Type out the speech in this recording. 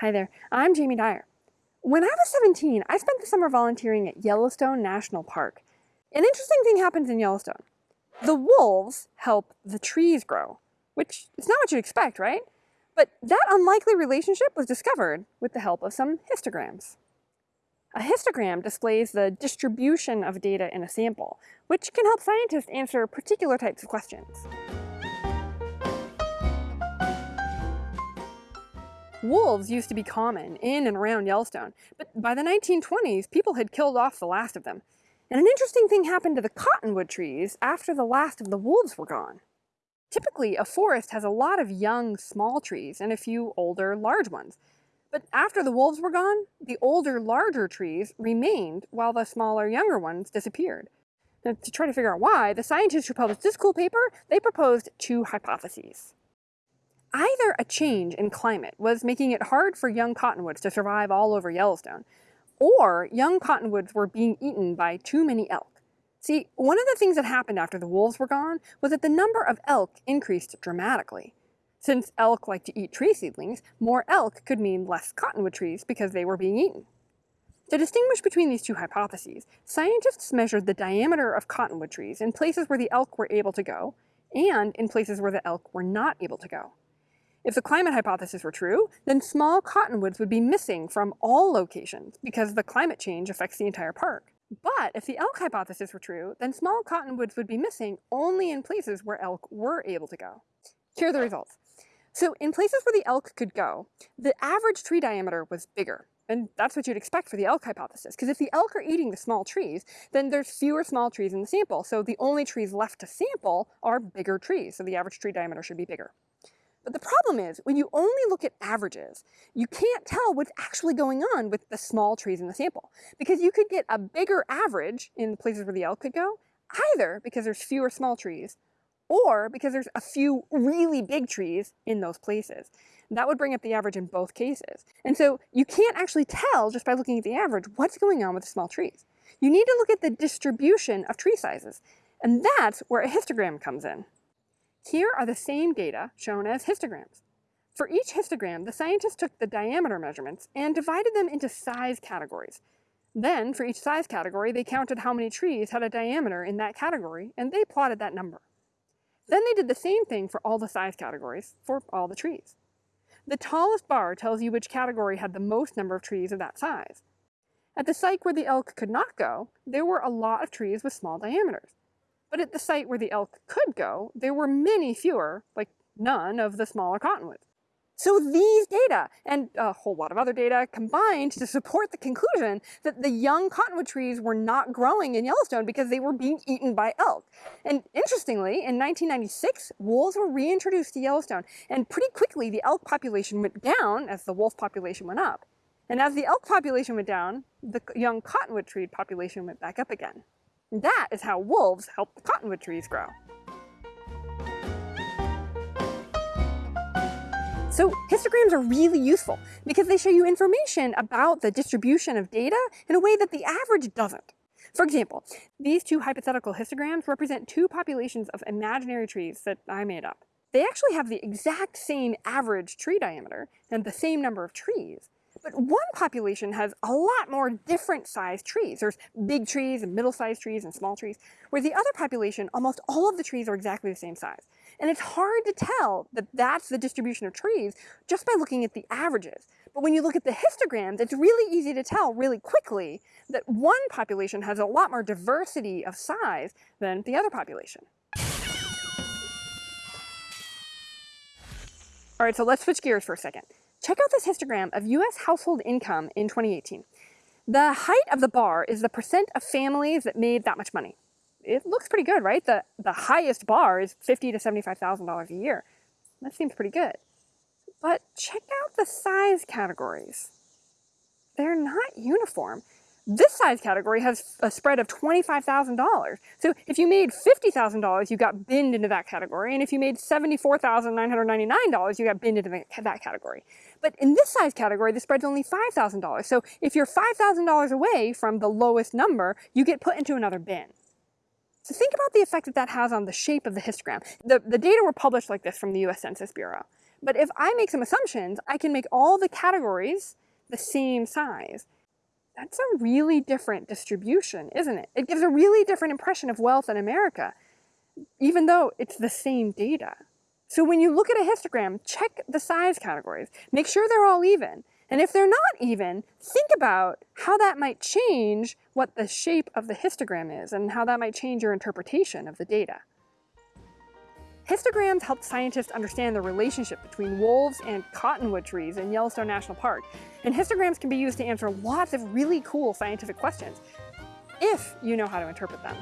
Hi there, I'm Jamie Dyer. When I was 17, I spent the summer volunteering at Yellowstone National Park. An interesting thing happens in Yellowstone. The wolves help the trees grow, which is not what you'd expect, right? But that unlikely relationship was discovered with the help of some histograms. A histogram displays the distribution of data in a sample, which can help scientists answer particular types of questions. Wolves used to be common in and around Yellowstone, but by the 1920s, people had killed off the last of them. And an interesting thing happened to the cottonwood trees after the last of the wolves were gone. Typically, a forest has a lot of young, small trees and a few older, large ones. But after the wolves were gone, the older, larger trees remained while the smaller, younger ones disappeared. Now, to try to figure out why, the scientists who published this cool paper, they proposed two hypotheses. Either a change in climate was making it hard for young cottonwoods to survive all over Yellowstone, or young cottonwoods were being eaten by too many elk. See, one of the things that happened after the wolves were gone was that the number of elk increased dramatically. Since elk like to eat tree seedlings, more elk could mean less cottonwood trees because they were being eaten. To distinguish between these two hypotheses, scientists measured the diameter of cottonwood trees in places where the elk were able to go, and in places where the elk were not able to go. If the climate hypothesis were true, then small cottonwoods would be missing from all locations because the climate change affects the entire park. But if the elk hypothesis were true, then small cottonwoods would be missing only in places where elk were able to go. Here are the results. So in places where the elk could go, the average tree diameter was bigger. And that's what you'd expect for the elk hypothesis, because if the elk are eating the small trees, then there's fewer small trees in the sample. So the only trees left to sample are bigger trees, so the average tree diameter should be bigger. But the problem is, when you only look at averages, you can't tell what's actually going on with the small trees in the sample. Because you could get a bigger average in the places where the elk could go, either because there's fewer small trees, or because there's a few really big trees in those places. That would bring up the average in both cases. And so you can't actually tell just by looking at the average what's going on with the small trees. You need to look at the distribution of tree sizes. And that's where a histogram comes in. Here are the same data shown as histograms. For each histogram, the scientists took the diameter measurements and divided them into size categories. Then, for each size category, they counted how many trees had a diameter in that category, and they plotted that number. Then they did the same thing for all the size categories for all the trees. The tallest bar tells you which category had the most number of trees of that size. At the site where the elk could not go, there were a lot of trees with small diameters. But at the site where the elk could go, there were many fewer, like none, of the smaller cottonwoods. So these data, and a whole lot of other data, combined to support the conclusion that the young cottonwood trees were not growing in Yellowstone because they were being eaten by elk. And interestingly, in 1996, wolves were reintroduced to Yellowstone, and pretty quickly the elk population went down as the wolf population went up. And as the elk population went down, the young cottonwood tree population went back up again. That is how wolves help the cottonwood trees grow. So histograms are really useful because they show you information about the distribution of data in a way that the average doesn't. For example, these two hypothetical histograms represent two populations of imaginary trees that I made up. They actually have the exact same average tree diameter and the same number of trees, but one population has a lot more different sized trees. There's big trees and middle-sized trees and small trees, where the other population, almost all of the trees are exactly the same size. And it's hard to tell that that's the distribution of trees just by looking at the averages. But when you look at the histograms, it's really easy to tell really quickly that one population has a lot more diversity of size than the other population. All right, so let's switch gears for a second. Check out this histogram of US household income in 2018. The height of the bar is the percent of families that made that much money. It looks pretty good, right? The, the highest bar is $50 to $75,000 a year. That seems pretty good. But check out the size categories. They're not uniform. This size category has a spread of $25,000. So if you made $50,000, you got binned into that category. And if you made $74,999, you got binned into that category. But in this size category, the spread's only $5,000. So if you're $5,000 away from the lowest number, you get put into another bin. So think about the effect that that has on the shape of the histogram. The, the data were published like this from the US Census Bureau. But if I make some assumptions, I can make all the categories the same size. That's a really different distribution, isn't it? It gives a really different impression of wealth in America, even though it's the same data. So when you look at a histogram, check the size categories. Make sure they're all even. And if they're not even, think about how that might change what the shape of the histogram is and how that might change your interpretation of the data. Histograms help scientists understand the relationship between wolves and cottonwood trees in Yellowstone National Park. And histograms can be used to answer lots of really cool scientific questions, if you know how to interpret them.